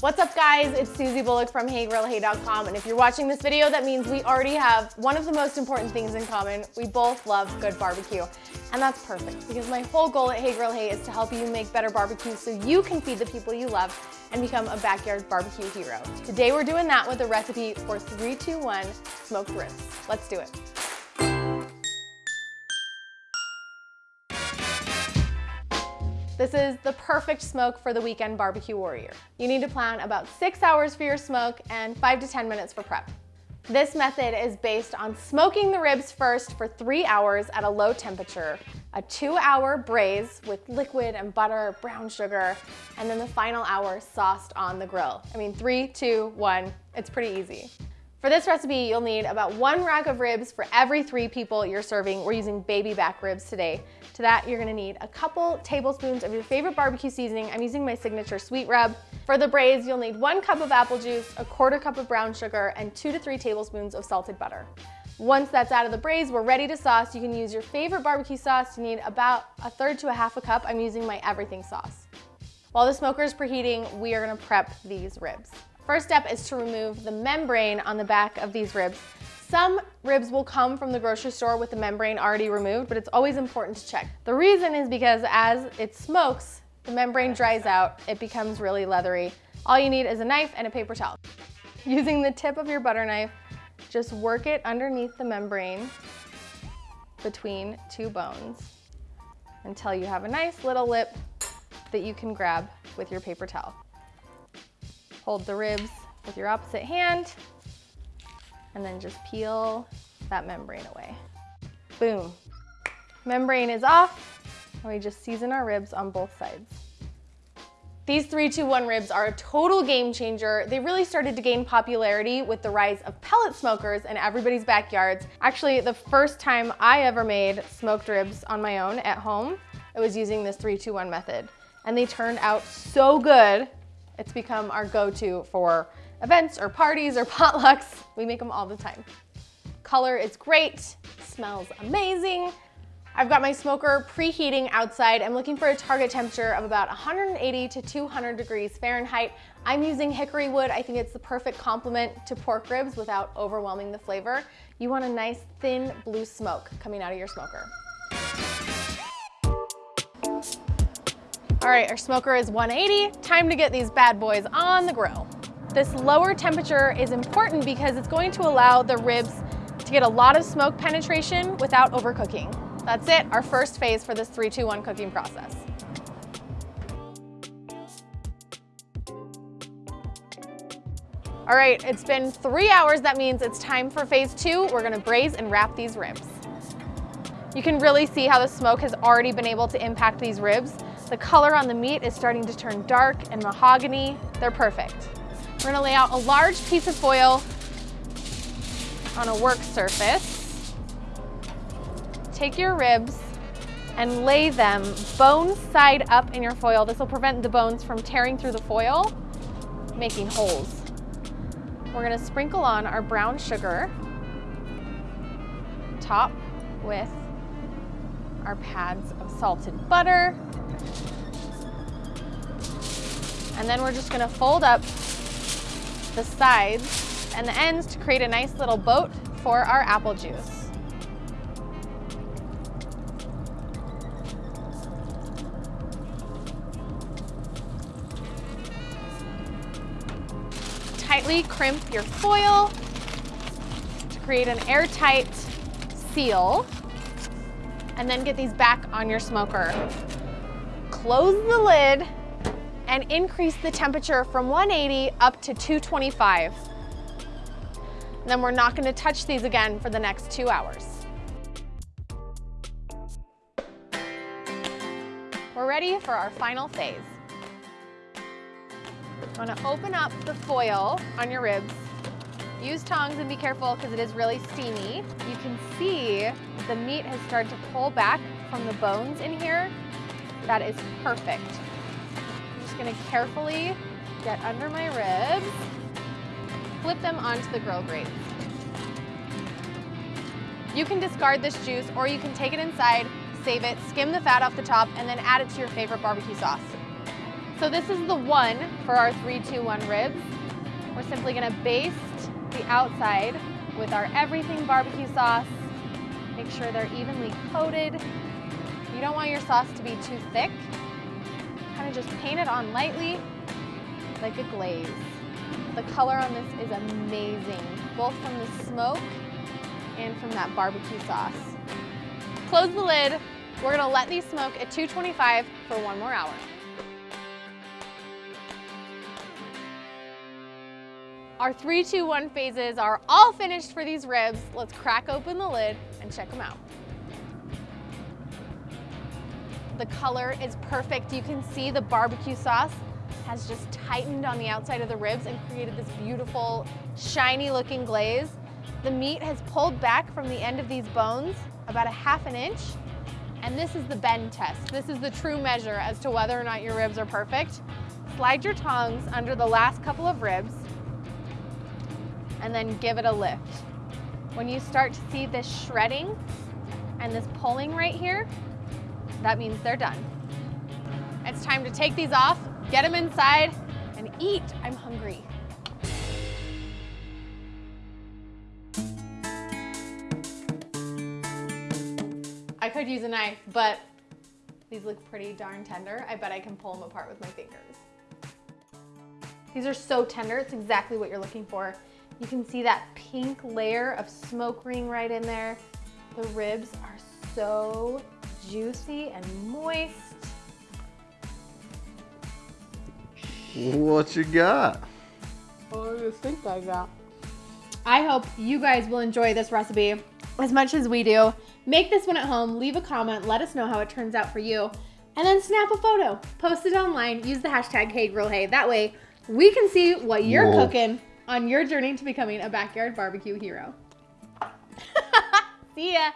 What's up guys? It's Susie Bulloch from HeyGrillHey.com and if you're watching this video, that means we already have one of the most important things in common. We both love good barbecue. And that's perfect because my whole goal at Hey Grill Hey is to help you make better barbecue so you can feed the people you love and become a backyard barbecue hero. Today we're doing that with a recipe for 321 smoked ribs. Let's do it. This is the perfect smoke for the weekend barbecue warrior. You need to plan about six hours for your smoke and five to 10 minutes for prep. This method is based on smoking the ribs first for three hours at a low temperature, a two hour braise with liquid and butter, brown sugar, and then the final hour sauced on the grill. I mean, three, two, one, it's pretty easy. For this recipe, you'll need about one rack of ribs for every three people you're serving. We're using baby back ribs today. To that, you're gonna need a couple tablespoons of your favorite barbecue seasoning. I'm using my signature sweet rub. For the braise, you'll need one cup of apple juice, a quarter cup of brown sugar, and two to three tablespoons of salted butter. Once that's out of the braise, we're ready to sauce. You can use your favorite barbecue sauce. You need about a third to a half a cup. I'm using my everything sauce. While the smoker is preheating, we are gonna prep these ribs. First step is to remove the membrane on the back of these ribs. Some ribs will come from the grocery store with the membrane already removed, but it's always important to check. The reason is because as it smokes, the membrane dries out, it becomes really leathery. All you need is a knife and a paper towel. Using the tip of your butter knife, just work it underneath the membrane between two bones until you have a nice little lip that you can grab with your paper towel. Hold the ribs with your opposite hand and then just peel that membrane away. Boom. Membrane is off and we just season our ribs on both sides. These 321 ribs are a total game changer. They really started to gain popularity with the rise of pellet smokers in everybody's backyards. Actually, the first time I ever made smoked ribs on my own at home, I was using this 321 method. And they turned out so good it's become our go-to for events or parties or potlucks. We make them all the time. Color is great, smells amazing. I've got my smoker preheating outside. I'm looking for a target temperature of about 180 to 200 degrees Fahrenheit. I'm using hickory wood. I think it's the perfect complement to pork ribs without overwhelming the flavor. You want a nice thin blue smoke coming out of your smoker. All right, our smoker is 180. Time to get these bad boys on the grill. This lower temperature is important because it's going to allow the ribs to get a lot of smoke penetration without overcooking. That's it, our first phase for this 3-2-1 cooking process. All right, it's been three hours. That means it's time for phase two. We're gonna braise and wrap these ribs. You can really see how the smoke has already been able to impact these ribs. The color on the meat is starting to turn dark and mahogany. They're perfect. We're gonna lay out a large piece of foil on a work surface. Take your ribs and lay them bone side up in your foil. This will prevent the bones from tearing through the foil, making holes. We're gonna sprinkle on our brown sugar, top with our pads of salted butter, and then we're just gonna fold up the sides and the ends to create a nice little boat for our apple juice. Tightly crimp your foil to create an airtight seal and then get these back on your smoker. Close the lid and increase the temperature from 180 up to 225. And then we're not gonna touch these again for the next two hours. We're ready for our final phase. I'm gonna open up the foil on your ribs. Use tongs and be careful because it is really steamy. You can see the meat has started to pull back from the bones in here. That is perfect I'm just gonna carefully get under my ribs, flip them onto the grill grates. You can discard this juice or you can take it inside, save it, skim the fat off the top, and then add it to your favorite barbecue sauce. So this is the one for our three, two, one ribs. We're simply gonna baste the outside with our everything barbecue sauce. Make sure they're evenly coated. You don't want your sauce to be too thick. Kind of just paint it on lightly like a glaze. The color on this is amazing, both from the smoke and from that barbecue sauce. Close the lid. We're gonna let these smoke at 225 for one more hour. Our three, two, one phases are all finished for these ribs. Let's crack open the lid and check them out. The color is perfect. You can see the barbecue sauce has just tightened on the outside of the ribs and created this beautiful, shiny looking glaze. The meat has pulled back from the end of these bones about a half an inch. And this is the bend test. This is the true measure as to whether or not your ribs are perfect. Slide your tongs under the last couple of ribs and then give it a lift. When you start to see this shredding and this pulling right here, that means they're done. It's time to take these off, get them inside, and eat. I'm hungry. I could use a knife, but these look pretty darn tender. I bet I can pull them apart with my fingers. These are so tender, it's exactly what you're looking for. You can see that pink layer of smoke ring right in there. The ribs are so juicy and moist. What you got? What do you think I got? I hope you guys will enjoy this recipe as much as we do. Make this one at home, leave a comment, let us know how it turns out for you, and then snap a photo, post it online, use the hashtag HeyGrillHey. That way we can see what you're Whoa. cooking on your journey to becoming a backyard barbecue hero. see ya.